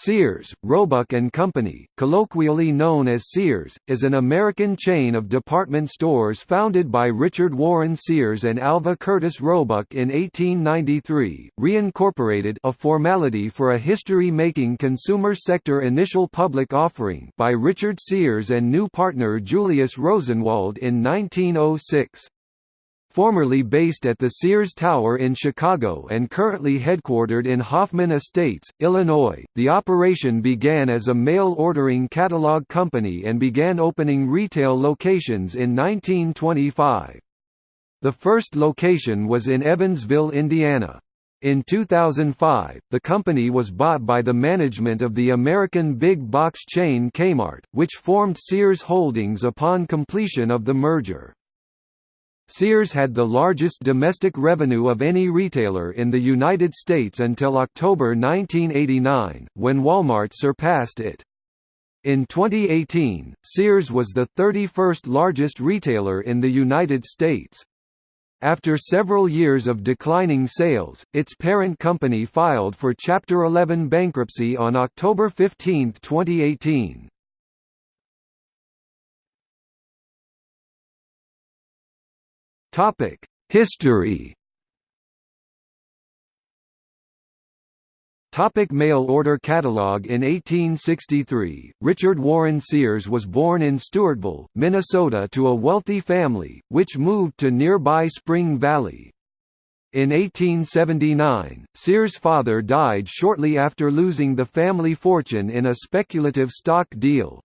Sears, Roebuck and Company, colloquially known as Sears, is an American chain of department stores founded by Richard Warren Sears and Alva Curtis Roebuck in 1893, reincorporated a formality for a history-making consumer sector initial public offering by Richard Sears and new partner Julius Rosenwald in 1906. Formerly based at the Sears Tower in Chicago and currently headquartered in Hoffman Estates, Illinois, the operation began as a mail ordering catalog company and began opening retail locations in 1925. The first location was in Evansville, Indiana. In 2005, the company was bought by the management of the American big box chain Kmart, which formed Sears Holdings upon completion of the merger. Sears had the largest domestic revenue of any retailer in the United States until October 1989, when Walmart surpassed it. In 2018, Sears was the 31st largest retailer in the United States. After several years of declining sales, its parent company filed for Chapter 11 bankruptcy on October 15, 2018. Topic: History. Topic mail order catalog In 1863, Richard Warren Sears was born in Stewartville, Minnesota to a wealthy family, which moved to nearby Spring Valley. In 1879, Sears' father died shortly after losing the family fortune in a speculative stock deal.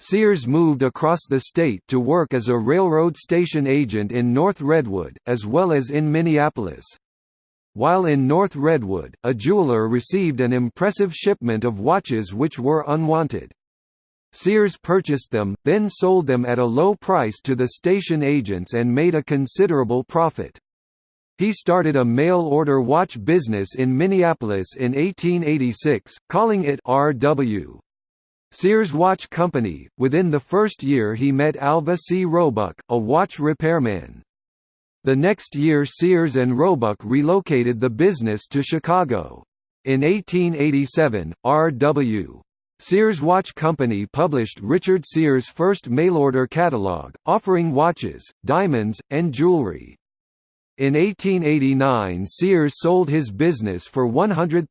Sears moved across the state to work as a railroad station agent in North Redwood, as well as in Minneapolis. While in North Redwood, a jeweler received an impressive shipment of watches which were unwanted. Sears purchased them, then sold them at a low price to the station agents and made a considerable profit. He started a mail-order watch business in Minneapolis in 1886, calling it R.W. Sears Watch Company. Within the first year, he met Alva C. Roebuck, a watch repairman. The next year, Sears and Roebuck relocated the business to Chicago. In 1887, R.W. Sears Watch Company published Richard Sears' first mail-order catalog, offering watches, diamonds, and jewelry. In 1889 Sears sold his business for $100,000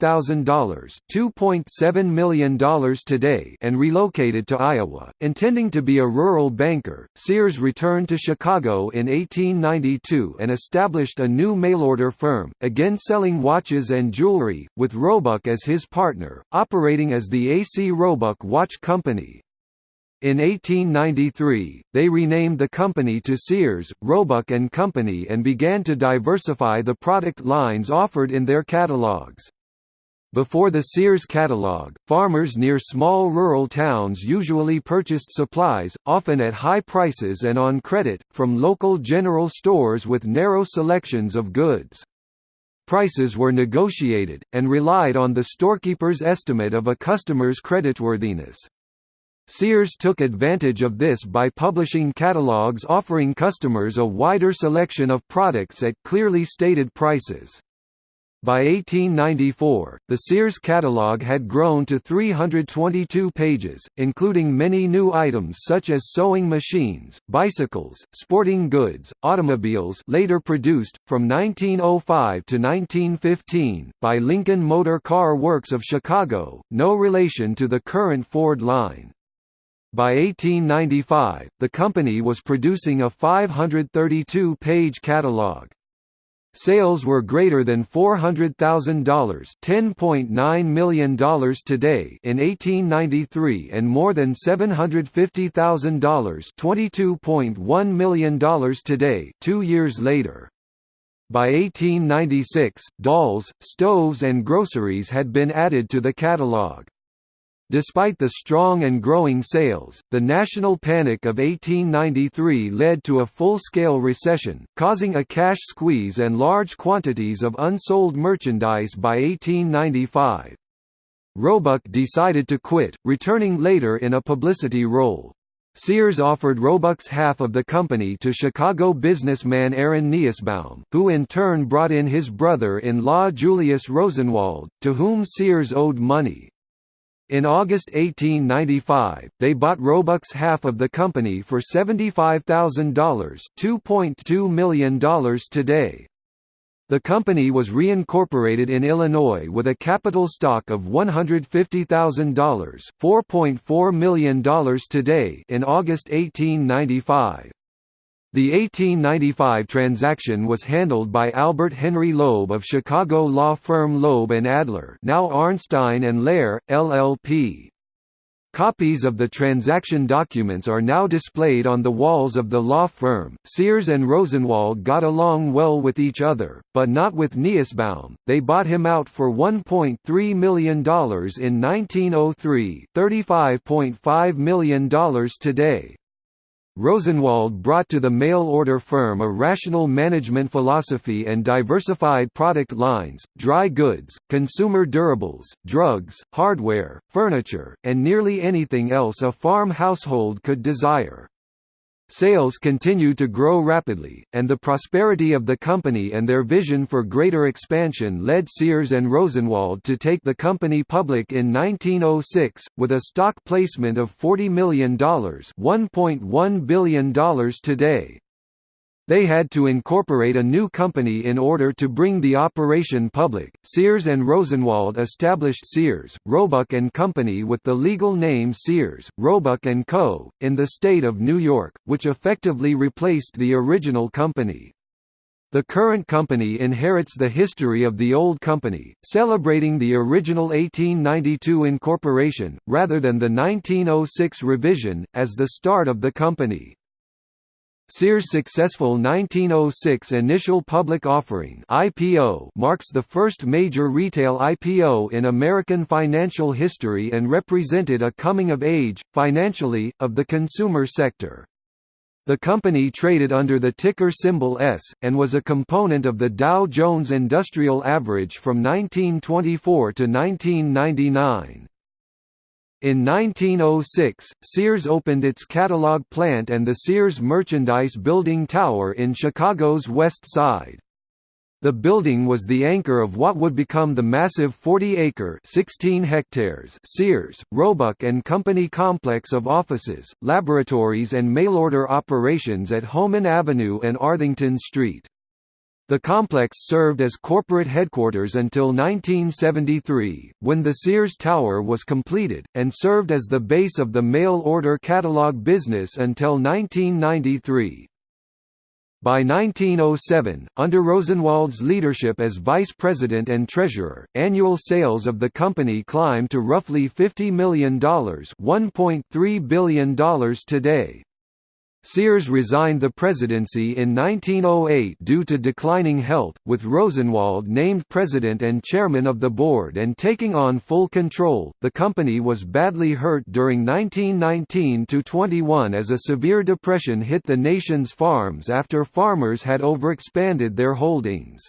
$2.7 million today and relocated to Iowa. Intending to be a rural banker, Sears returned to Chicago in 1892 and established a new mail-order firm, again selling watches and jewelry, with Roebuck as his partner, operating as the A.C. Roebuck Watch Company. In 1893, they renamed the company to Sears, Roebuck and Company and began to diversify the product lines offered in their catalogs. Before the Sears catalog, farmers near small rural towns usually purchased supplies, often at high prices and on credit, from local general stores with narrow selections of goods. Prices were negotiated, and relied on the storekeeper's estimate of a customer's creditworthiness. Sears took advantage of this by publishing catalogs offering customers a wider selection of products at clearly stated prices. By 1894, the Sears catalog had grown to 322 pages, including many new items such as sewing machines, bicycles, sporting goods, automobiles later produced, from 1905 to 1915, by Lincoln Motor Car Works of Chicago, no relation to the current Ford line. By 1895, the company was producing a 532-page catalog. Sales were greater than $400,000 $10.9 million today in 1893 and more than $750,000 $22.1 million today two years later. By 1896, dolls, stoves and groceries had been added to the catalog. Despite the strong and growing sales, the national panic of 1893 led to a full-scale recession, causing a cash squeeze and large quantities of unsold merchandise by 1895. Roebuck decided to quit, returning later in a publicity role. Sears offered Roebuck's half of the company to Chicago businessman Aaron Nusbaum, who in turn brought in his brother-in-law Julius Rosenwald, to whom Sears owed money. In August 1895, they bought Roebuck's half of the company for $75,000 $2.2 million today. The company was reincorporated in Illinois with a capital stock of $150,000 $4.4 million today in August 1895. The 1895 transaction was handled by Albert Henry Loeb of Chicago law firm Loeb and Adler now Arnstein and Lehr, LLP. Copies of the transaction documents are now displayed on the walls of the law firm. Sears and Rosenwald got along well with each other, but not with Nusbaum. They bought him out for $1.3 million in 1903, $35.5 million today. Rosenwald brought to the mail-order firm a rational management philosophy and diversified product lines, dry goods, consumer durables, drugs, hardware, furniture, and nearly anything else a farm household could desire. Sales continued to grow rapidly, and the prosperity of the company and their vision for greater expansion led Sears and Rosenwald to take the company public in 1906, with a stock placement of $40 million $1.1 billion today. They had to incorporate a new company in order to bring the operation public. Sears and Rosenwald established Sears, Roebuck and Company with the legal name Sears, Roebuck and Co. in the state of New York, which effectively replaced the original company. The current company inherits the history of the old company, celebrating the original 1892 incorporation, rather than the 1906 revision, as the start of the company. Sears' successful 1906 initial public offering (IPO) marks the first major retail IPO in American financial history and represented a coming of age, financially, of the consumer sector. The company traded under the ticker symbol S, and was a component of the Dow Jones Industrial Average from 1924 to 1999. In 1906, Sears opened its catalog plant and the Sears Merchandise Building Tower in Chicago's West Side. The building was the anchor of what would become the massive 40-acre (16 hectares) Sears, Roebuck and Company complex of offices, laboratories and mail-order operations at Homan Avenue and Arthington Street. The complex served as corporate headquarters until 1973, when the Sears Tower was completed, and served as the base of the mail-order catalog business until 1993. By 1907, under Rosenwald's leadership as vice president and treasurer, annual sales of the company climbed to roughly $50 million $1.3 billion today. Sears resigned the presidency in 1908 due to declining health, with Rosenwald named president and chairman of the board and taking on full control. The company was badly hurt during 1919 21 as a severe depression hit the nation's farms after farmers had overexpanded their holdings.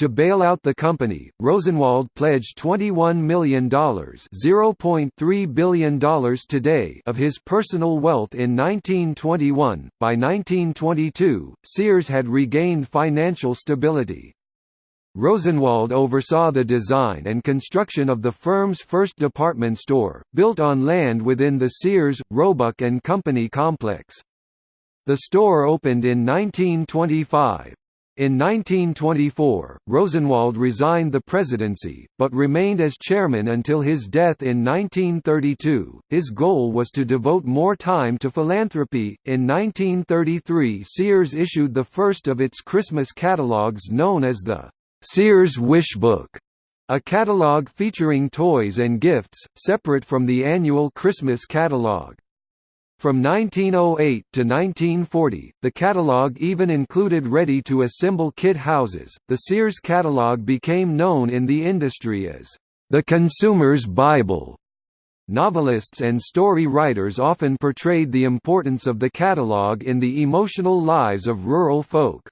To bail out the company, Rosenwald pledged $21 million $0.3 billion today of his personal wealth in 1921. By 1922, Sears had regained financial stability. Rosenwald oversaw the design and construction of the firm's first department store, built on land within the Sears, Roebuck and Company complex. The store opened in 1925. In 1924, Rosenwald resigned the presidency, but remained as chairman until his death in 1932. His goal was to devote more time to philanthropy. In 1933, Sears issued the first of its Christmas catalogs known as the Sears Wish Book, a catalog featuring toys and gifts, separate from the annual Christmas catalog. From 1908 to 1940, the catalog even included ready-to-assemble kit houses. The Sears catalog became known in the industry as the consumer's Bible. Novelists and story writers often portrayed the importance of the catalog in the emotional lives of rural folk.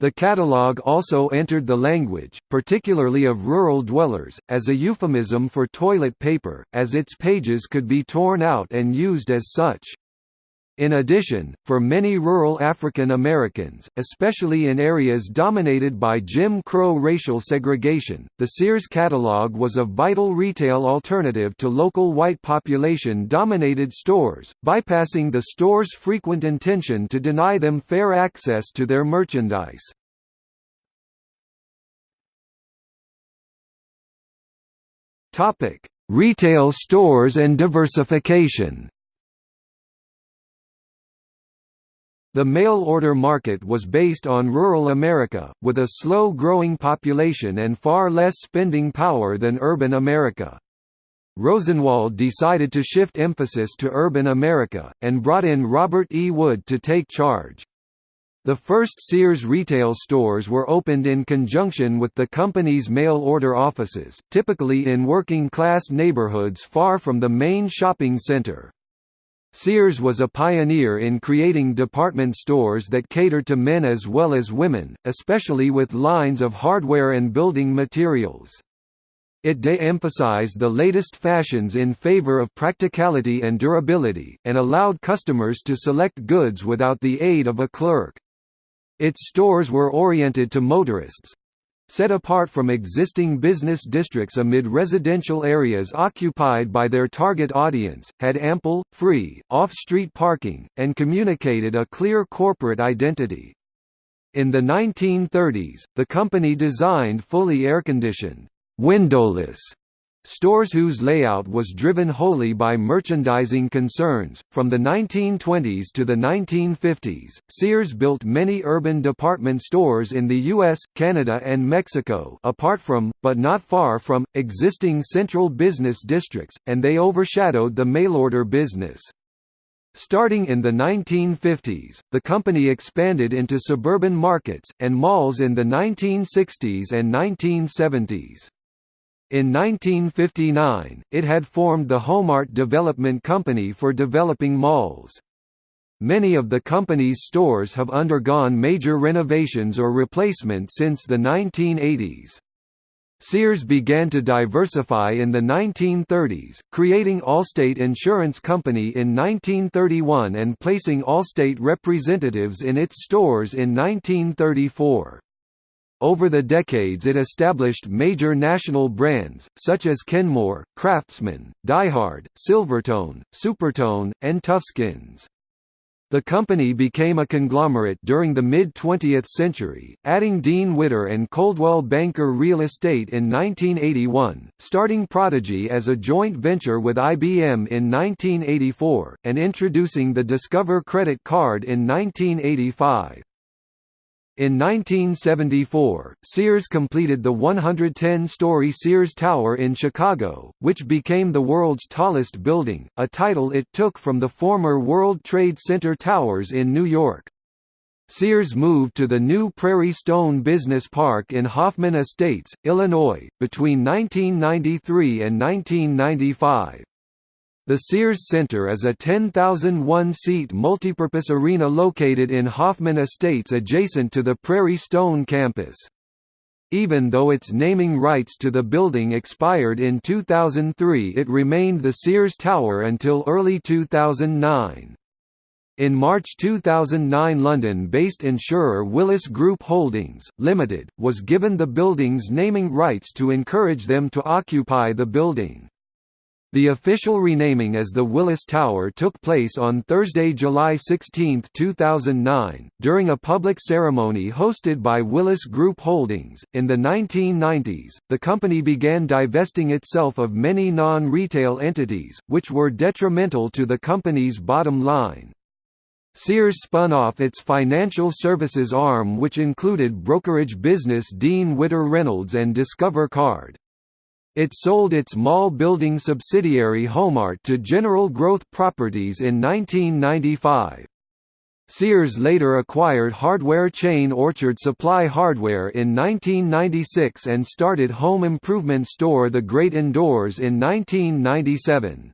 The catalogue also entered the language, particularly of rural dwellers, as a euphemism for toilet paper, as its pages could be torn out and used as such. In addition, for many rural African Americans, especially in areas dominated by Jim Crow racial segregation, the Sears catalog was a vital retail alternative to local white population-dominated stores, bypassing the store's frequent intention to deny them fair access to their merchandise. Retail stores and diversification The mail-order market was based on rural America, with a slow-growing population and far less spending power than urban America. Rosenwald decided to shift emphasis to urban America, and brought in Robert E. Wood to take charge. The first Sears retail stores were opened in conjunction with the company's mail-order offices, typically in working-class neighborhoods far from the main shopping center. Sears was a pioneer in creating department stores that cater to men as well as women, especially with lines of hardware and building materials. It de-emphasized the latest fashions in favor of practicality and durability, and allowed customers to select goods without the aid of a clerk. Its stores were oriented to motorists, set apart from existing business districts amid residential areas occupied by their target audience, had ample, free, off-street parking, and communicated a clear corporate identity. In the 1930s, the company designed fully air-conditioned, windowless Stores whose layout was driven wholly by merchandising concerns. From the 1920s to the 1950s, Sears built many urban department stores in the US, Canada, and Mexico, apart from, but not far from, existing central business districts, and they overshadowed the mail-order business. Starting in the 1950s, the company expanded into suburban markets, and malls in the 1960s and 1970s. In 1959, it had formed the Homart Development Company for developing malls. Many of the company's stores have undergone major renovations or replacement since the 1980s. Sears began to diversify in the 1930s, creating Allstate Insurance Company in 1931 and placing Allstate representatives in its stores in 1934. Over the decades it established major national brands, such as Kenmore, Craftsman, Diehard, Silvertone, Supertone, and Toughskins. The company became a conglomerate during the mid-20th century, adding Dean Witter and Coldwell Banker Real Estate in 1981, starting Prodigy as a joint venture with IBM in 1984, and introducing the Discover credit card in 1985. In 1974, Sears completed the 110-story Sears Tower in Chicago, which became the world's tallest building, a title it took from the former World Trade Center towers in New York. Sears moved to the new Prairie Stone Business Park in Hoffman Estates, Illinois, between 1993 and 1995. The Sears Center is a 10,001-seat multipurpose arena located in Hoffman Estates adjacent to the Prairie Stone campus. Even though its naming rights to the building expired in 2003 it remained the Sears Tower until early 2009. In March 2009 London-based insurer Willis Group Holdings, Limited, was given the building's naming rights to encourage them to occupy the building. The official renaming as the Willis Tower took place on Thursday, July 16, 2009, during a public ceremony hosted by Willis Group Holdings. In the 1990s, the company began divesting itself of many non retail entities, which were detrimental to the company's bottom line. Sears spun off its financial services arm which included brokerage business Dean Witter Reynolds and Discover Card. It sold its mall building subsidiary Homart to General Growth Properties in 1995. Sears later acquired hardware chain Orchard Supply Hardware in 1996 and started home improvement store The Great Indoors in 1997.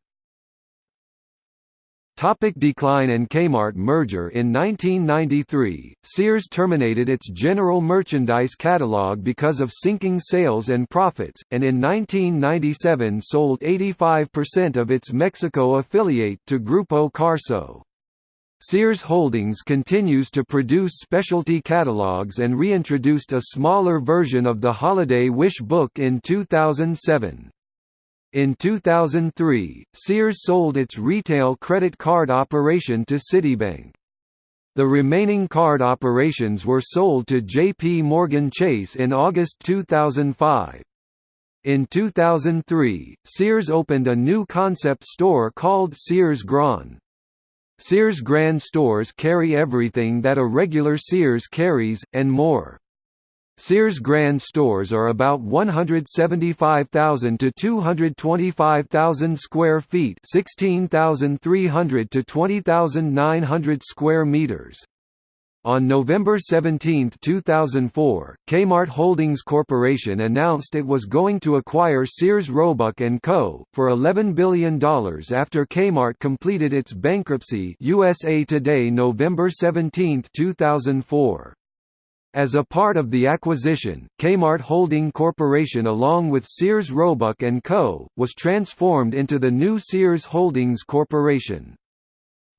Topic decline and Kmart merger In 1993, Sears terminated its general merchandise catalog because of sinking sales and profits, and in 1997 sold 85% of its Mexico affiliate to Grupo Carso. Sears Holdings continues to produce specialty catalogs and reintroduced a smaller version of the Holiday Wish book in 2007. In 2003, Sears sold its retail credit card operation to Citibank. The remaining card operations were sold to J.P. Morgan Chase in August 2005. In 2003, Sears opened a new concept store called Sears Grand. Sears Grand stores carry everything that a regular Sears carries, and more. Sears Grand stores are about 175,000 to 225,000 square feet, 16,300 to 20,900 square meters. On November 17, 2004, Kmart Holdings Corporation announced it was going to acquire Sears Roebuck & Co. for $11 billion after Kmart completed its bankruptcy USA Today November 17, 2004. As a part of the acquisition, Kmart Holding Corporation along with Sears Roebuck & Co., was transformed into the new Sears Holdings Corporation.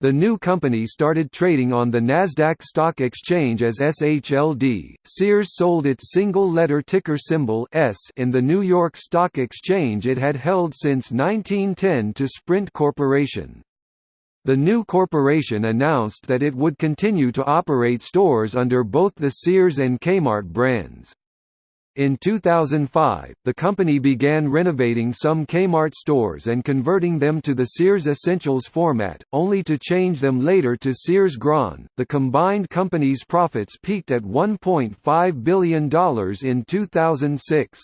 The new company started trading on the Nasdaq Stock Exchange as SHLD. Sears sold its single-letter ticker symbol S in the New York Stock Exchange it had held since 1910 to Sprint Corporation. The new corporation announced that it would continue to operate stores under both the Sears and Kmart brands. In 2005, the company began renovating some Kmart stores and converting them to the Sears Essentials format, only to change them later to Sears Grand. The combined company's profits peaked at $1.5 billion in 2006.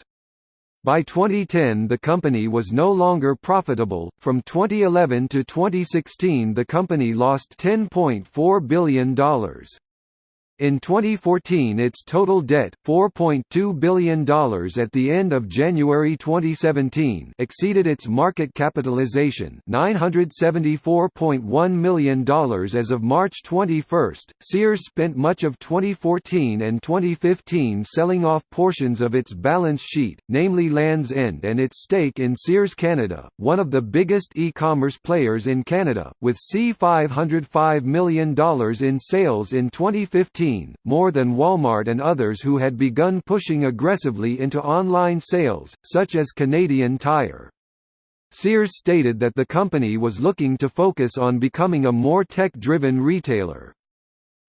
By 2010 the company was no longer profitable. From 2011 to 2016 the company lost $10.4 billion. In 2014 its total debt, $4.2 billion at the end of January 2017 exceeded its market capitalization $974.1 million as of March 21. Sears spent much of 2014 and 2015 selling off portions of its balance sheet, namely Land's End and its stake in Sears Canada, one of the biggest e-commerce players in Canada, with C$505 million in sales in 2015 more than Walmart and others who had begun pushing aggressively into online sales, such as Canadian Tire. Sears stated that the company was looking to focus on becoming a more tech-driven retailer.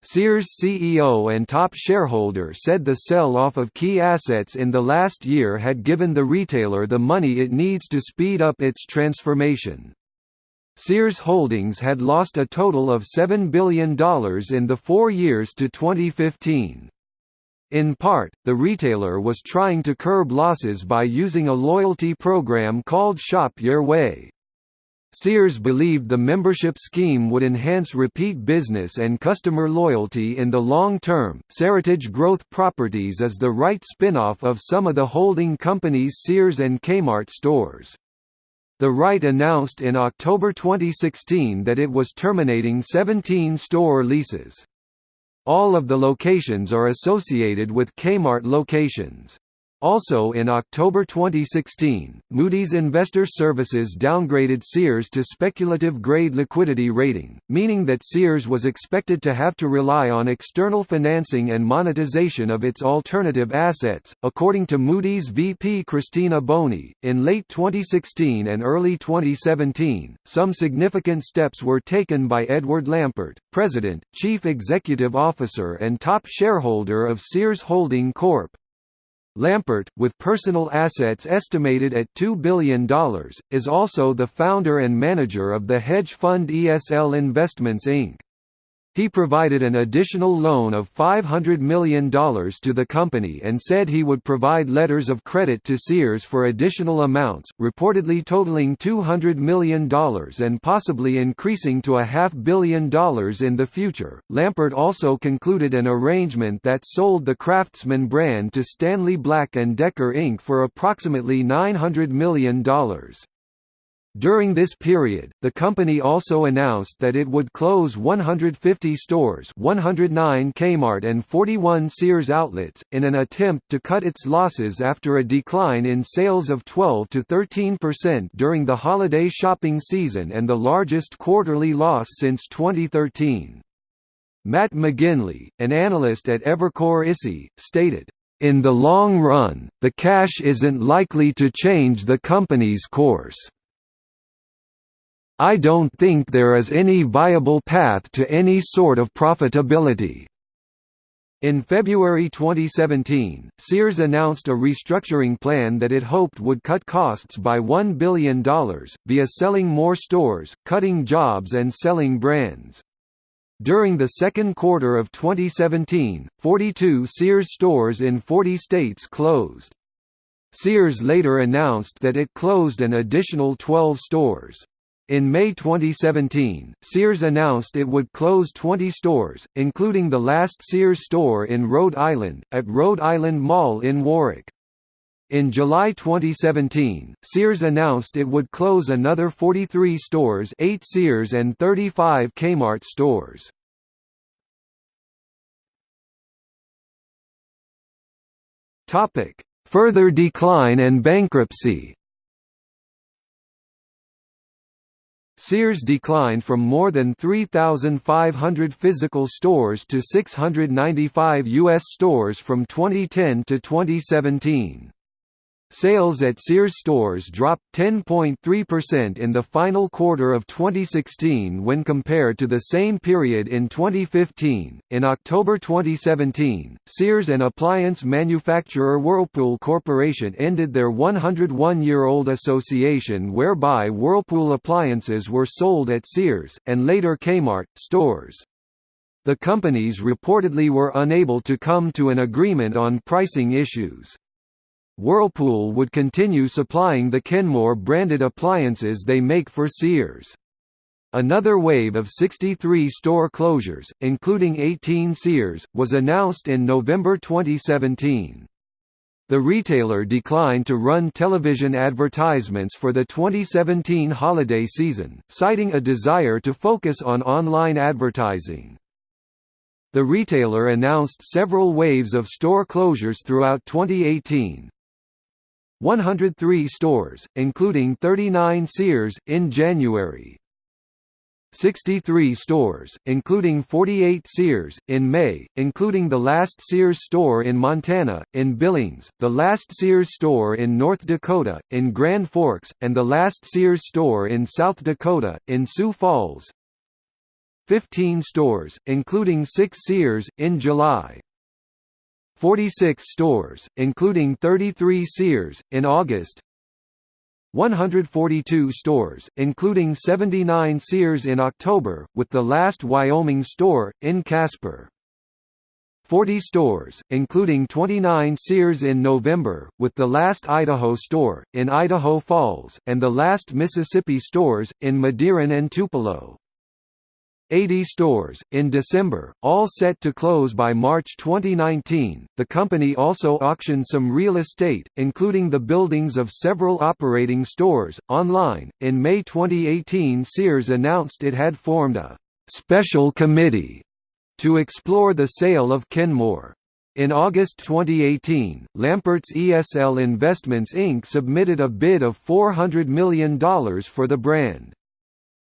Sears CEO and top shareholder said the sell-off of key assets in the last year had given the retailer the money it needs to speed up its transformation. Sears Holdings had lost a total of $7 billion in the four years to 2015. In part, the retailer was trying to curb losses by using a loyalty program called Shop Your Way. Sears believed the membership scheme would enhance repeat business and customer loyalty in the long term. Seritage Growth Properties is the REIT spin-off of some of the holding company's Sears and Kmart stores. The REIT announced in October 2016 that it was terminating 17 store leases. All of the locations are associated with Kmart locations. Also in October 2016, Moody's Investor Services downgraded Sears to speculative grade liquidity rating, meaning that Sears was expected to have to rely on external financing and monetization of its alternative assets. According to Moody's VP Christina Boni, in late 2016 and early 2017, some significant steps were taken by Edward Lampert, President, Chief Executive Officer and top shareholder of Sears Holding Corp., Lampert, with personal assets estimated at $2 billion, is also the founder and manager of the hedge fund ESL Investments Inc. He provided an additional loan of $500 million to the company and said he would provide letters of credit to Sears for additional amounts, reportedly totaling $200 million and possibly increasing to a half billion dollars in the future. Lampert also concluded an arrangement that sold the Craftsman brand to Stanley Black & Decker Inc. for approximately $900 million. During this period, the company also announced that it would close 150 stores 109 Kmart and 41 Sears outlets, in an attempt to cut its losses after a decline in sales of 12 to 13% during the holiday shopping season and the largest quarterly loss since 2013. Matt McGinley, an analyst at Evercore ISI, stated, in the long run, the cash isn't likely to change the company's course. I don't think there is any viable path to any sort of profitability. In February 2017, Sears announced a restructuring plan that it hoped would cut costs by $1 billion, via selling more stores, cutting jobs and selling brands. During the second quarter of 2017, 42 Sears stores in 40 states closed. Sears later announced that it closed an additional 12 stores. In May 2017, Sears announced it would close 20 stores, including the last Sears store in Rhode Island, at Rhode Island Mall in Warwick. In July 2017, Sears announced it would close another 43 stores 8 Sears and 35 Kmart stores. Further decline and bankruptcy Sears declined from more than 3,500 physical stores to 695 U.S. stores from 2010 to 2017. Sales at Sears stores dropped 10.3% in the final quarter of 2016 when compared to the same period in 2015. In October 2017, Sears and appliance manufacturer Whirlpool Corporation ended their 101 year old association whereby Whirlpool appliances were sold at Sears, and later Kmart, stores. The companies reportedly were unable to come to an agreement on pricing issues. Whirlpool would continue supplying the Kenmore branded appliances they make for Sears. Another wave of 63 store closures, including 18 Sears, was announced in November 2017. The retailer declined to run television advertisements for the 2017 holiday season, citing a desire to focus on online advertising. The retailer announced several waves of store closures throughout 2018, 103 stores, including 39 Sears, in January. 63 stores, including 48 Sears, in May, including the last Sears store in Montana, in Billings, the last Sears store in North Dakota, in Grand Forks, and the last Sears store in South Dakota, in Sioux Falls. 15 stores, including 6 Sears, in July. 46 stores, including 33 Sears, in August 142 stores, including 79 Sears in October, with the last Wyoming store, in Casper. 40 stores, including 29 Sears in November, with the last Idaho store, in Idaho Falls, and the last Mississippi stores, in Madison and Tupelo. 80 stores, in December, all set to close by March 2019. The company also auctioned some real estate, including the buildings of several operating stores, online. In May 2018, Sears announced it had formed a special committee to explore the sale of Kenmore. In August 2018, Lampert's ESL Investments Inc. submitted a bid of $400 million for the brand.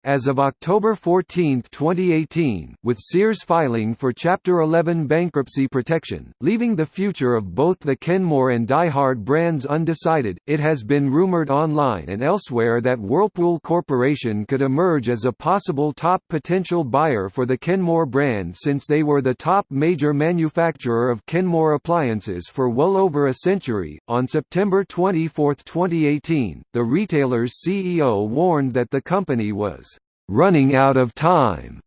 As of October 14, 2018, with Sears filing for Chapter 11 bankruptcy protection, leaving the future of both the Kenmore and DieHard brands undecided, it has been rumored online and elsewhere that Whirlpool Corporation could emerge as a possible top potential buyer for the Kenmore brand since they were the top major manufacturer of Kenmore appliances for well over a century. On September 24, 2018, the retailer's CEO warned that the company was running out of time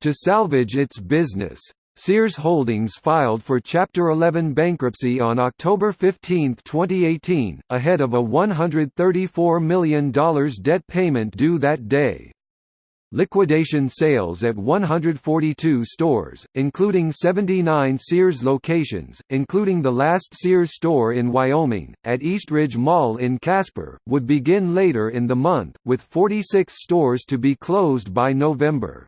to salvage its business. Sears Holdings filed for Chapter 11 bankruptcy on October 15, 2018, ahead of a $134 million debt payment due that day. Liquidation sales at 142 stores, including 79 Sears locations, including the last Sears store in Wyoming, at Eastridge Mall in Casper, would begin later in the month, with 46 stores to be closed by November.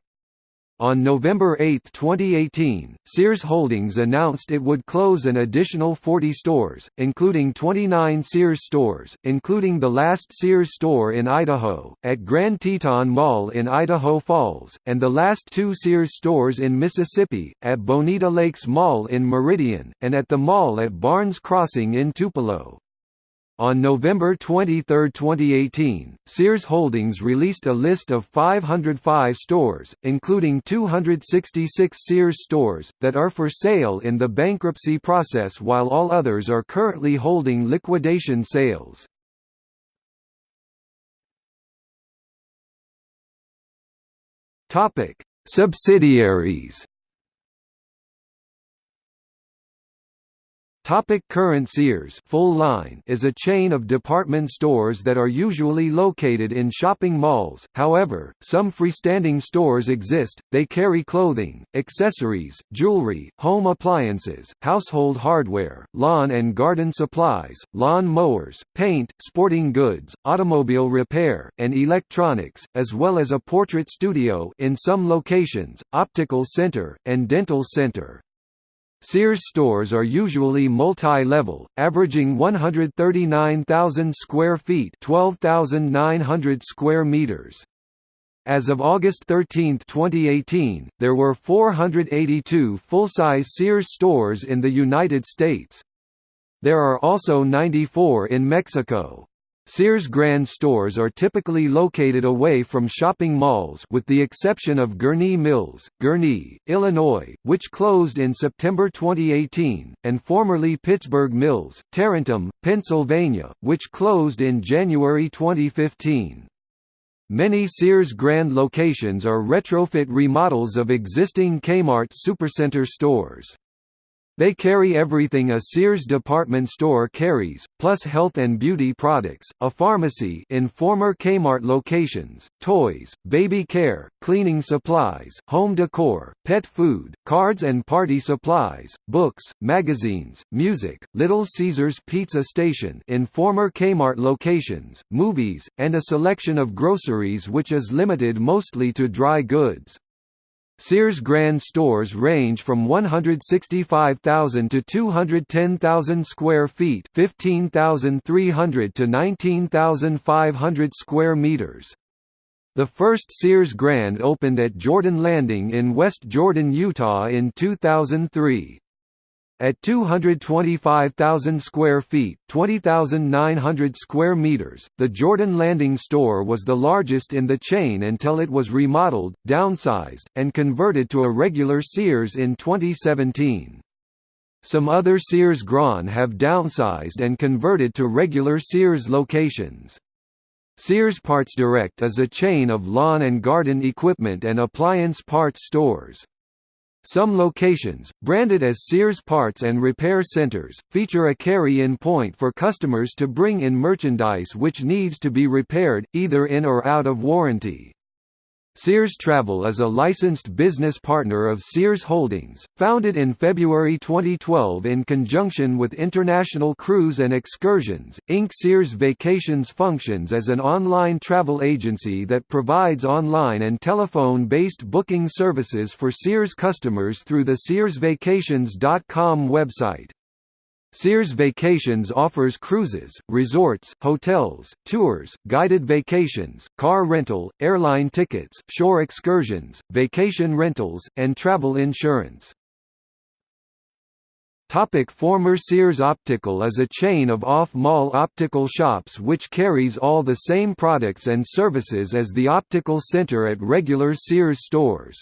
On November 8, 2018, Sears Holdings announced it would close an additional 40 stores, including 29 Sears stores, including the last Sears store in Idaho, at Grand Teton Mall in Idaho Falls, and the last two Sears stores in Mississippi, at Bonita Lakes Mall in Meridian, and at the mall at Barnes Crossing in Tupelo. On November 23, 2018, Sears Holdings released a list of 505 stores, including 266 Sears stores, that are for sale in the bankruptcy process while all others are currently holding liquidation sales. Subsidiaries Topic current Sears full line is a chain of department stores that are usually located in shopping malls, however, some freestanding stores exist, they carry clothing, accessories, jewelry, home appliances, household hardware, lawn and garden supplies, lawn mowers, paint, sporting goods, automobile repair, and electronics, as well as a portrait studio in some locations, optical center, and dental center. Sears stores are usually multi-level, averaging 139,000 square feet 12,900 square meters. As of August 13, 2018, there were 482 full-size Sears stores in the United States. There are also 94 in Mexico. Sears Grand stores are typically located away from shopping malls with the exception of Gurnee Mills, Gurnee, Illinois, which closed in September 2018, and formerly Pittsburgh Mills, Tarentum, Pennsylvania, which closed in January 2015. Many Sears Grand locations are retrofit remodels of existing Kmart Supercenter stores. They carry everything a Sears department store carries, plus health and beauty products, a pharmacy in former Kmart locations, toys, baby care, cleaning supplies, home decor, pet food, cards and party supplies, books, magazines, music, Little Caesars Pizza Station in former Kmart locations, movies, and a selection of groceries which is limited mostly to dry goods. Sears Grand stores range from 165,000 to 210,000 square feet, 15,300 to 19,500 square meters. The first Sears Grand opened at Jordan Landing in West Jordan, Utah in 2003. At 225,000 square feet (20,900 square meters), the Jordan Landing store was the largest in the chain until it was remodeled, downsized, and converted to a regular Sears in 2017. Some other Sears Grand have downsized and converted to regular Sears locations. Sears Parts Direct is a chain of lawn and garden equipment and appliance parts stores. Some locations, branded as Sears Parts and Repair Centers, feature a carry-in point for customers to bring in merchandise which needs to be repaired, either in or out of warranty. Sears Travel is a licensed business partner of Sears Holdings, founded in February 2012 in conjunction with International Cruise and Excursions, Inc. Sears Vacations functions as an online travel agency that provides online and telephone-based booking services for Sears customers through the SearsVacations.com website. Sears Vacations offers cruises, resorts, hotels, tours, guided vacations, car rental, airline tickets, shore excursions, vacation rentals, and travel insurance. Topic former Sears Optical is a chain of off-mall optical shops which carries all the same products and services as the optical center at regular Sears stores.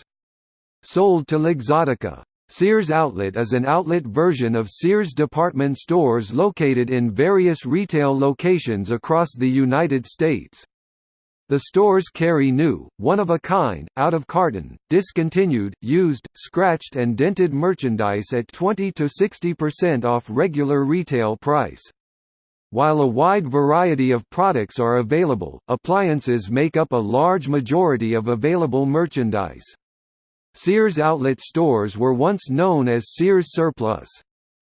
Sold to Luxottica. Sears Outlet is an outlet version of Sears department stores located in various retail locations across the United States. The stores carry new, one-of-a-kind, out-of-carton, discontinued, used, scratched and dented merchandise at 20 to 60% off regular retail price. While a wide variety of products are available, appliances make up a large majority of available merchandise. Sears outlet stores were once known as Sears Surplus.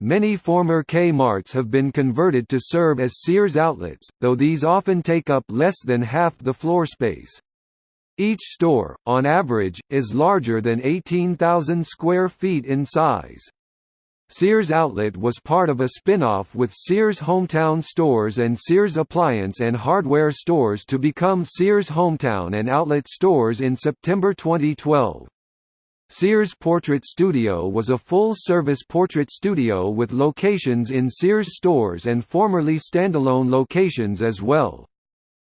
Many former Kmarts have been converted to serve as Sears outlets, though these often take up less than half the floor space. Each store, on average, is larger than 18,000 square feet in size. Sears Outlet was part of a spin-off with Sears Hometown Stores and Sears Appliance and Hardware Stores to become Sears Hometown and Outlet Stores in September 2012. Sears Portrait Studio was a full-service portrait studio with locations in Sears stores and formerly standalone locations as well.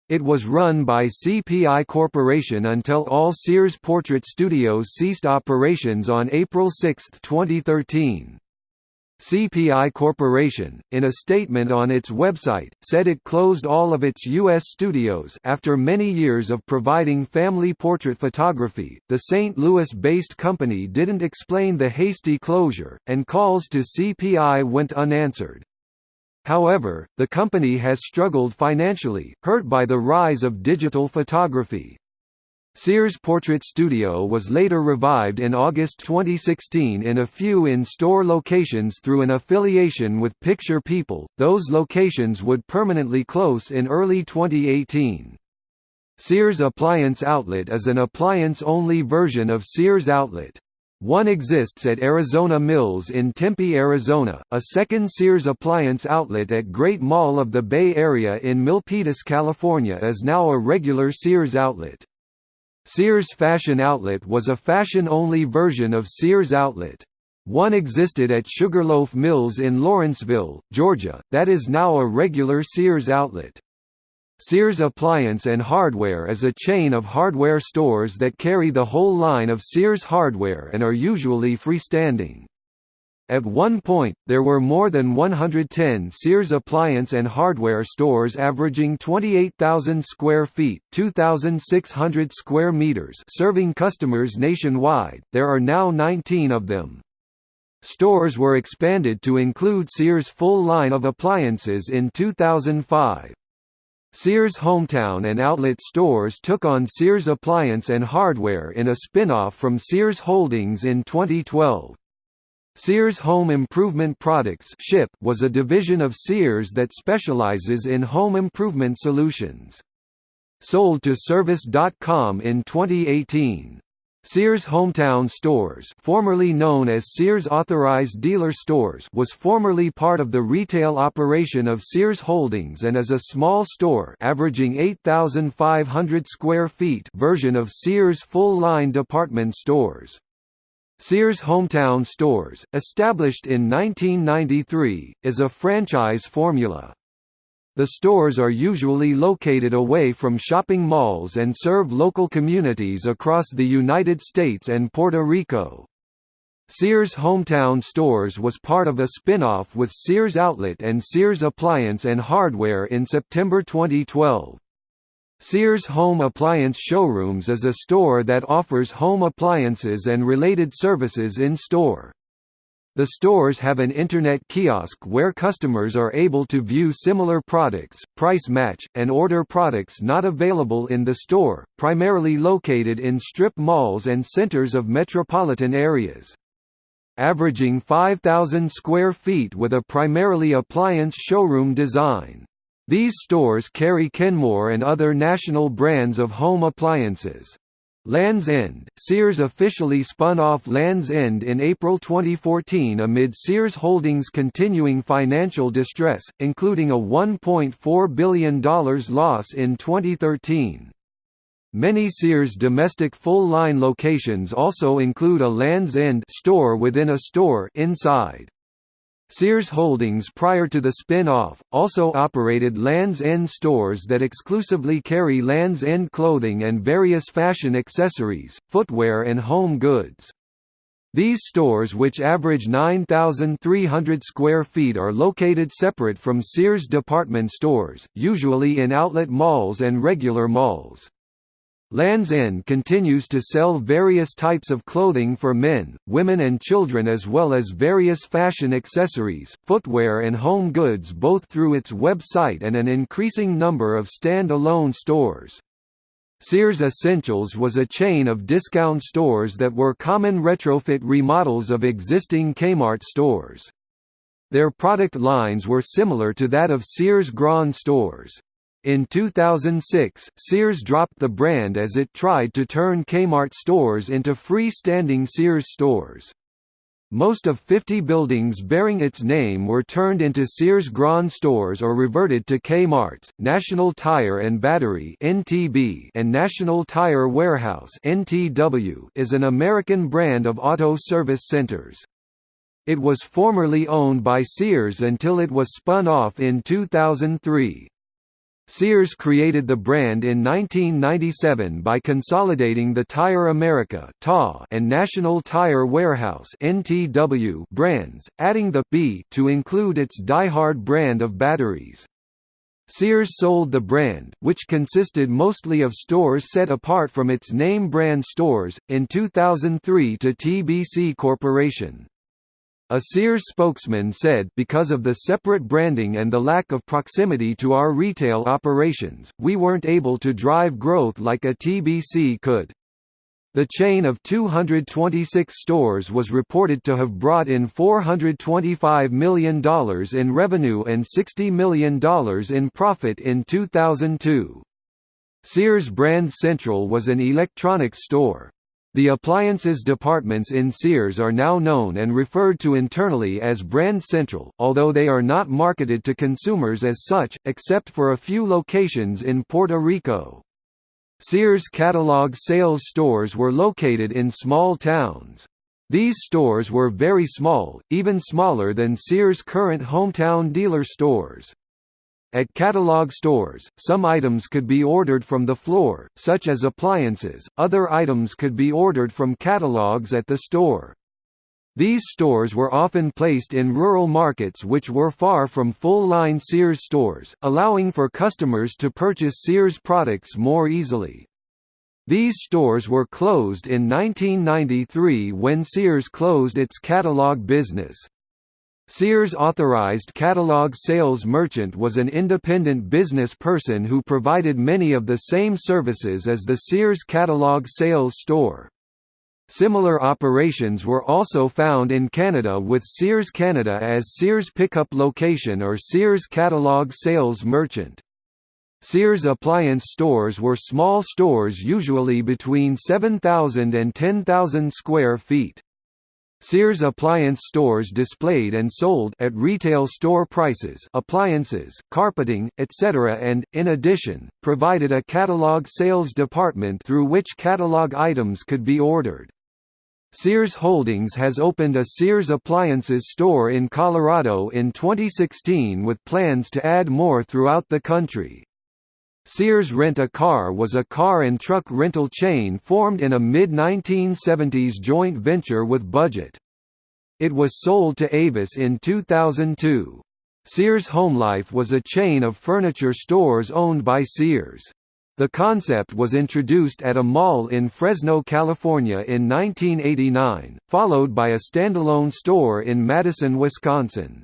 It was run by CPI Corporation until all Sears Portrait Studios ceased operations on April 6, 2013. CPI Corporation, in a statement on its website, said it closed all of its U.S. studios after many years of providing family portrait photography. The St. Louis-based company didn't explain the hasty closure, and calls to CPI went unanswered. However, the company has struggled financially, hurt by the rise of digital photography. Sears Portrait Studio was later revived in August 2016 in a few in-store locations through an affiliation with Picture People, those locations would permanently close in early 2018. Sears Appliance Outlet is an appliance-only version of Sears Outlet. One exists at Arizona Mills in Tempe, Arizona. A second Sears appliance outlet at Great Mall of the Bay Area in Milpitas, California is now a regular Sears outlet. Sears Fashion Outlet was a fashion-only version of Sears Outlet. One existed at Sugarloaf Mills in Lawrenceville, Georgia, that is now a regular Sears outlet. Sears Appliance and Hardware is a chain of hardware stores that carry the whole line of Sears hardware and are usually freestanding. At one point, there were more than 110 Sears appliance and hardware stores averaging 28,000 square feet, 2,600 square meters, serving customers nationwide. There are now 19 of them. Stores were expanded to include Sears' full line of appliances in 2005. Sears Hometown and Outlet stores took on Sears Appliance and Hardware in a spin-off from Sears Holdings in 2012. Sears Home Improvement Products Ship was a division of Sears that specializes in home improvement solutions. Sold to Service.com in 2018. Sears Hometown Stores formerly known as Sears Authorized Dealer Stores was formerly part of the retail operation of Sears Holdings and is a small store averaging 8,500 square feet version of Sears full-line department stores. Sears Hometown Stores, established in 1993, is a franchise formula. The stores are usually located away from shopping malls and serve local communities across the United States and Puerto Rico. Sears Hometown Stores was part of a spin-off with Sears Outlet and Sears Appliance and Hardware in September 2012. Sears Home Appliance Showrooms is a store that offers home appliances and related services in-store. The stores have an internet kiosk where customers are able to view similar products, price match, and order products not available in the store, primarily located in strip malls and centers of metropolitan areas. Averaging 5,000 square feet with a primarily appliance showroom design. These stores carry Kenmore and other national brands of home appliances. Lands' End Sears officially spun off Lands' End in April 2014 amid Sears Holdings' continuing financial distress, including a $1.4 billion loss in 2013. Many Sears domestic full-line locations also include a Lands' End store within a store inside. Sears Holdings prior to the spin-off, also operated Lands' End stores that exclusively carry Lands' End clothing and various fashion accessories, footwear and home goods. These stores which average 9,300 square feet are located separate from Sears department stores, usually in outlet malls and regular malls. Land's End continues to sell various types of clothing for men, women and children as well as various fashion accessories, footwear and home goods both through its website and an increasing number of stand-alone stores. Sears Essentials was a chain of discount stores that were common retrofit remodels of existing Kmart stores. Their product lines were similar to that of Sears Grand stores. In 2006, Sears dropped the brand as it tried to turn Kmart stores into free-standing Sears stores. Most of 50 buildings bearing its name were turned into Sears Grand stores or reverted to Kmart's. National Tire and Battery (NTB) and National Tire Warehouse (NTW) is an American brand of auto service centers. It was formerly owned by Sears until it was spun off in 2003. Sears created the brand in 1997 by consolidating the Tire America and National Tire Warehouse brands, adding the B to include its Die-Hard brand of batteries. Sears sold the brand, which consisted mostly of stores set apart from its name brand stores, in 2003 to TBC Corporation. A Sears spokesman said because of the separate branding and the lack of proximity to our retail operations, we weren't able to drive growth like a TBC could. The chain of 226 stores was reported to have brought in $425 million in revenue and $60 million in profit in 2002. Sears Brand Central was an electronics store. The appliances departments in Sears are now known and referred to internally as Brand Central, although they are not marketed to consumers as such, except for a few locations in Puerto Rico. Sears catalog sales stores were located in small towns. These stores were very small, even smaller than Sears' current hometown dealer stores. At catalog stores, some items could be ordered from the floor, such as appliances, other items could be ordered from catalogs at the store. These stores were often placed in rural markets which were far from full-line Sears stores, allowing for customers to purchase Sears products more easily. These stores were closed in 1993 when Sears closed its catalog business. Sears authorized catalog sales merchant was an independent business person who provided many of the same services as the Sears catalog sales store. Similar operations were also found in Canada with Sears Canada as Sears Pickup Location or Sears Catalog Sales Merchant. Sears appliance stores were small stores usually between 7,000 and 10,000 square feet. Sears appliance stores displayed and sold at retail store prices appliances, carpeting, etc. and, in addition, provided a catalog sales department through which catalog items could be ordered. Sears Holdings has opened a Sears appliances store in Colorado in 2016 with plans to add more throughout the country. Sears Rent-A-Car was a car and truck rental chain formed in a mid-1970s joint venture with Budget. It was sold to Avis in 2002. Sears HomeLife was a chain of furniture stores owned by Sears. The concept was introduced at a mall in Fresno, California in 1989, followed by a standalone store in Madison, Wisconsin.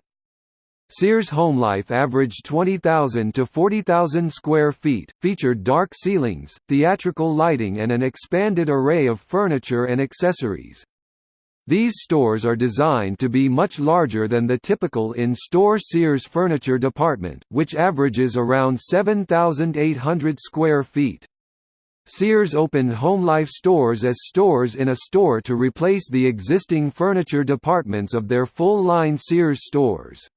Sears HomeLife averaged 20,000 to 40,000 square feet, featured dark ceilings, theatrical lighting and an expanded array of furniture and accessories. These stores are designed to be much larger than the typical in-store Sears furniture department, which averages around 7,800 square feet. Sears opened HomeLife stores as stores in a store to replace the existing furniture departments of their full-line Sears stores.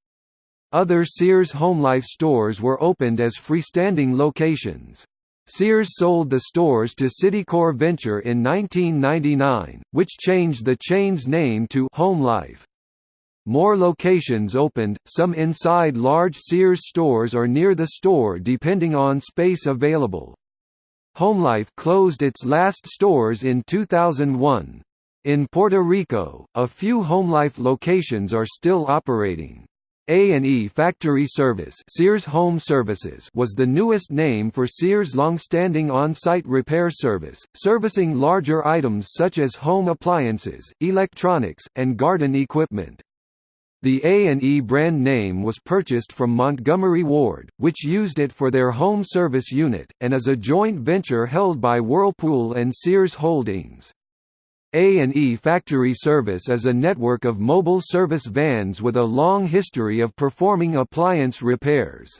Other Sears HomeLife stores were opened as freestanding locations. Sears sold the stores to Citicorp Venture in 1999, which changed the chain's name to HomeLife. More locations opened, some inside large Sears stores or near the store depending on space available. HomeLife closed its last stores in 2001. In Puerto Rico, a few HomeLife locations are still operating. A&E Factory Service Sears Home Services was the newest name for Sears' long-standing on-site repair service, servicing larger items such as home appliances, electronics, and garden equipment. The A&E brand name was purchased from Montgomery Ward, which used it for their home service unit, and is a joint venture held by Whirlpool and Sears Holdings. A&E Factory Service is a network of mobile service vans with a long history of performing appliance repairs.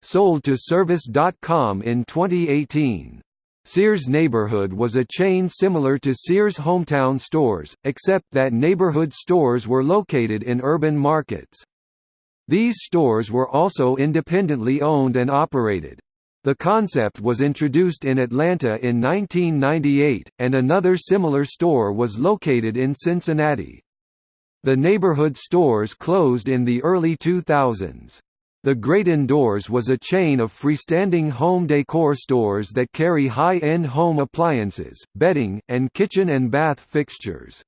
Sold to Service.com in 2018. Sears Neighborhood was a chain similar to Sears Hometown Stores, except that neighborhood stores were located in urban markets. These stores were also independently owned and operated. The concept was introduced in Atlanta in 1998, and another similar store was located in Cincinnati. The neighborhood stores closed in the early 2000s. The Great Indoors was a chain of freestanding home decor stores that carry high-end home appliances, bedding, and kitchen and bath fixtures.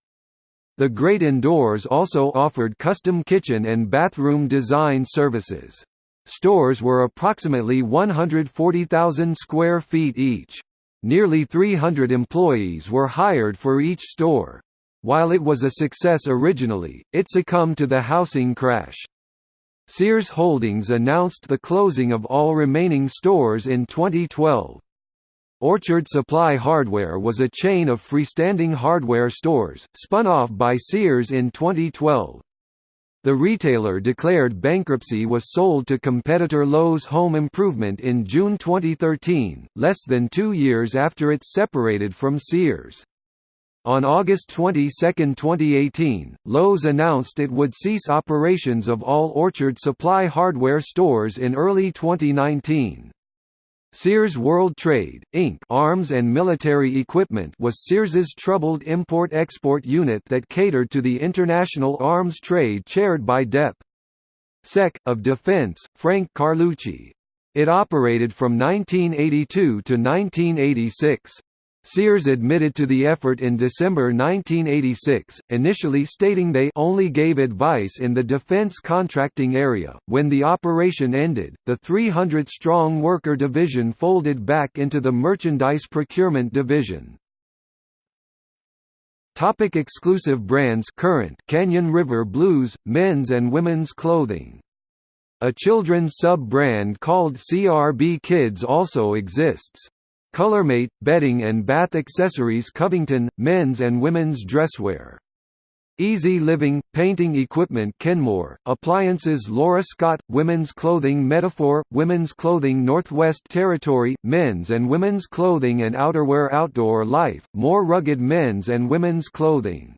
The Great Indoors also offered custom kitchen and bathroom design services. Stores were approximately 140,000 square feet each. Nearly 300 employees were hired for each store. While it was a success originally, it succumbed to the housing crash. Sears Holdings announced the closing of all remaining stores in 2012. Orchard Supply Hardware was a chain of freestanding hardware stores, spun off by Sears in 2012. The retailer declared bankruptcy was sold to competitor Lowe's Home Improvement in June 2013, less than two years after it separated from Sears. On August 22, 2018, Lowe's announced it would cease operations of all Orchard Supply hardware stores in early 2019. Sears World Trade, Inc. arms and military equipment was Sears's troubled import-export unit that catered to the international arms trade chaired by Dep. Sec. of Defense, Frank Carlucci. It operated from 1982 to 1986. Sears admitted to the effort in December 1986, initially stating they only gave advice in the defense contracting area. When the operation ended, the 300-strong worker division folded back into the merchandise procurement division. Topic exclusive brands Current Canyon River Blues, men's and women's clothing. A children's sub-brand called CRB Kids also exists. Colormate, bedding and bath accessories Covington, men's and women's dresswear. Easy Living, painting equipment Kenmore, appliances Laura Scott, women's clothing Metaphor, women's clothing Northwest Territory, men's and women's clothing and outerwear Outdoor Life, more rugged men's and women's clothing.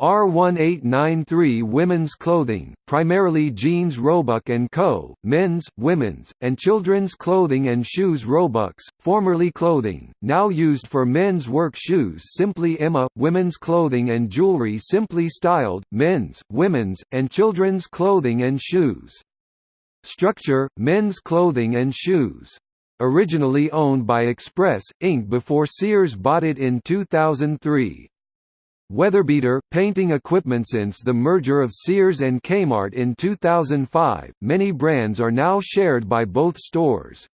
R1893 Women's Clothing, primarily jeans Roebuck & Co., men's, women's, and children's clothing and shoes Roebucks, formerly clothing, now used for men's work shoes Simply Emma, women's clothing and jewelry Simply Styled, men's, women's, and children's clothing and shoes. Structure, men's clothing and shoes. Originally owned by Express, Inc. before Sears bought it in 2003. Weatherbeater, painting equipment Since the merger of Sears and Kmart in 2005, many brands are now shared by both stores.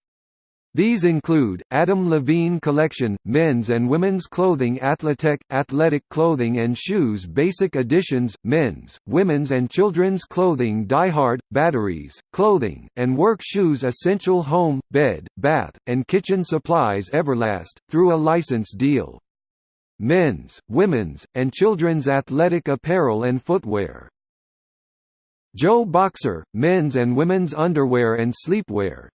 These include, Adam Levine Collection, men's and women's clothing Athletech, athletic clothing and shoes Basic Editions, men's, women's and children's clothing Diehard, batteries, clothing, and work shoes Essential home, bed, bath, and kitchen supplies Everlast, through a license deal men's, women's, and children's athletic apparel and footwear. Joe Boxer, men's and women's underwear and sleepwear.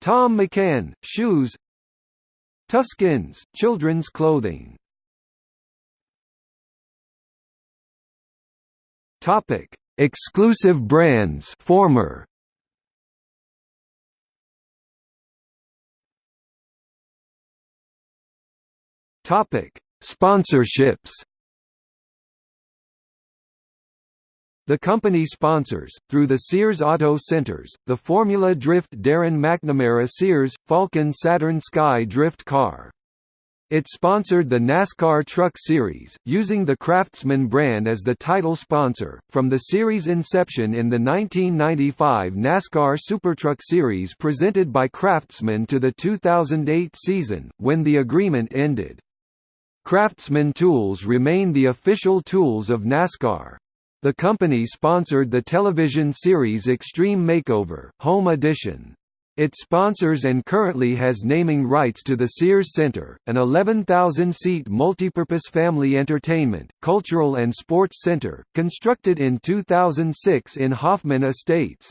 Thom McAn, shoes. Toughskins, children's clothing. Topic: Exclusive brands. Former. Topic: Sponsorships. The company sponsors, through the Sears Auto Centers, the Formula Drift Darren McNamara Sears, Falken Saturn Sky Drift car. It sponsored the NASCAR Truck Series, using the Craftsman brand as the title sponsor. From the series' inception in the 1995 NASCAR SuperTruck Series presented by Craftsman to the 2008 season, when the agreement ended. Craftsman tools remain the official tools of NASCAR. The company sponsored the television series Extreme Makeover, Home Edition. It sponsors and currently has naming rights to the Sears Center, an 11,000-seat multipurpose family entertainment, cultural and sports center, constructed in 2006 in Hoffman Estates.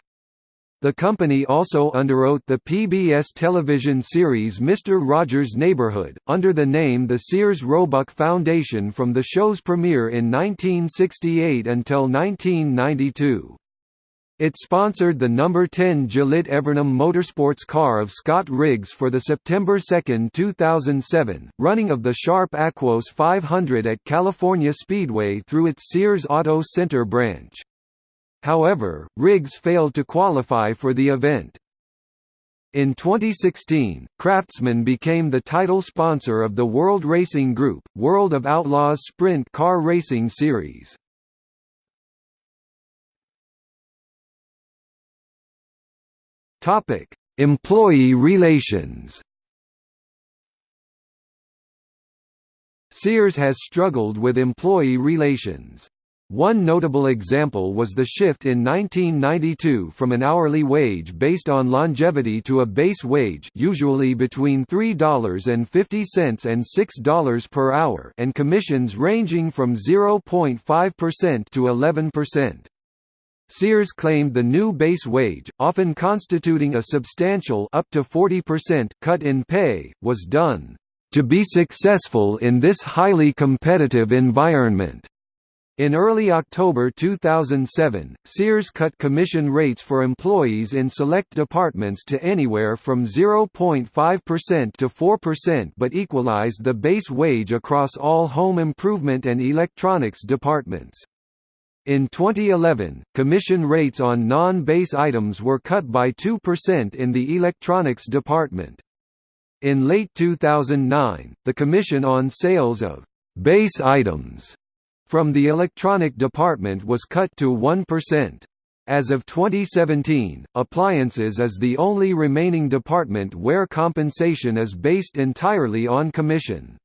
The company also underwrote the PBS television series Mr. Rogers' Neighborhood, under the name the Sears Roebuck Foundation from the show's premiere in 1968 until 1992. It sponsored the number 10 Gillette Evernham Motorsports car of Scott Riggs for the September 2, 2007, running of the Sharp Aquos 500 at California Speedway through its Sears Auto Center branch. However, Riggs failed to qualify for the event. In 2016, Craftsman became the title sponsor of the World Racing Group, World of Outlaws Sprint Car Racing Series. Topic: Employee relations. Sears has struggled with employee relations. One notable example was the shift in 1992 from an hourly wage based on longevity to a base wage usually between $3.50 and $6 per hour and commissions ranging from 0.5% to 11%. Sears claimed the new base wage, often constituting a substantial up to 40% cut in pay, was done to be successful in this highly competitive environment. In early October 2007, Sears cut commission rates for employees in select departments to anywhere from 0.5% to 4% but equalized the base wage across all home improvement and electronics departments. In 2011, commission rates on non-base items were cut by 2% in the electronics department. In late 2009, the commission on sales of base items from the electronic department was cut to 1%. As of 2017, appliances is the only remaining department where compensation is based entirely on commission.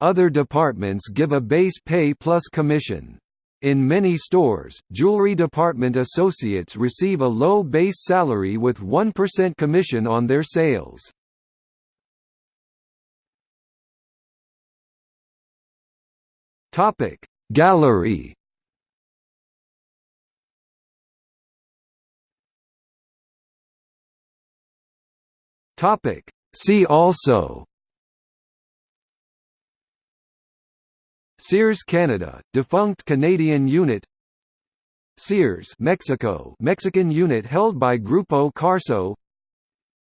Other departments give a base pay plus commission. In many stores, jewelry department associates receive a low base salary with 1% commission on their sales. Topic Gallery. Topic. See also. Sears Canada, defunct Canadian unit. Sears Mexico. Mexican unit held by Grupo Carso.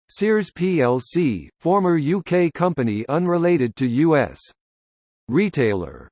Sears plc, former UK company unrelated to U.S. retailer